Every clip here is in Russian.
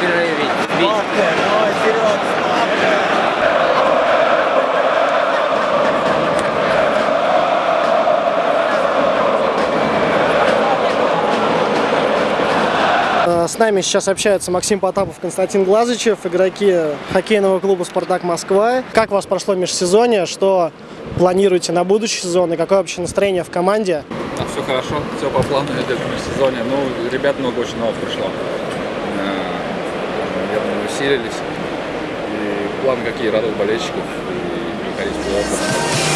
перерыве. Э, с нами сейчас общаются Максим Потапов, Константин Глазычев, игроки хоккейного клуба «Спартак Москва». Как у вас прошло межсезонье? Что планируете на будущий сезон? И какое вообще настроение в команде? А, все хорошо, все по плану идет в межсезонье. Ну, ребят много очень новых пришло. Э, Усилились. И план какие радуют болельщиков и выходить в.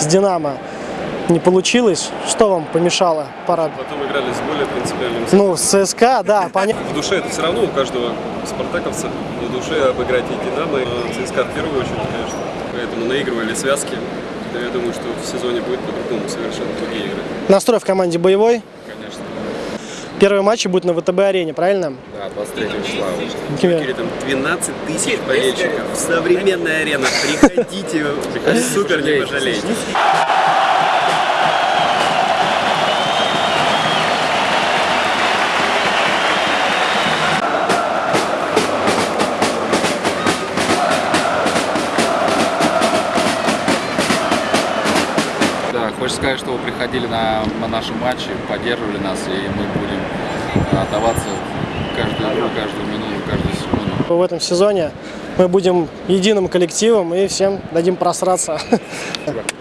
С «Динамо» не получилось? Что вам помешало парад? Потом играли с более принципиальным Ну, с ЦСКА, да, понятно. В душе это все равно у каждого спартаковца в душе обыграть и Динамо, и ЦСКА в первую очередь, конечно. Поэтому наигрывали связки. Я думаю, что в сезоне будет по-другому совершенно другие игры. Настрой в команде боевой. Первые матчи будут на ВТБ-арене, правильно? Да, 23 числа. Или там 12 тысяч болельщиков. Современная арена. Приходите, супер не пожалеете. Хочется сказать, что вы приходили на, на наши матчи, поддерживали нас, и мы будем э, отдаваться каждую игру, каждую минуту, каждую секунду. В этом сезоне мы будем единым коллективом и всем дадим просраться.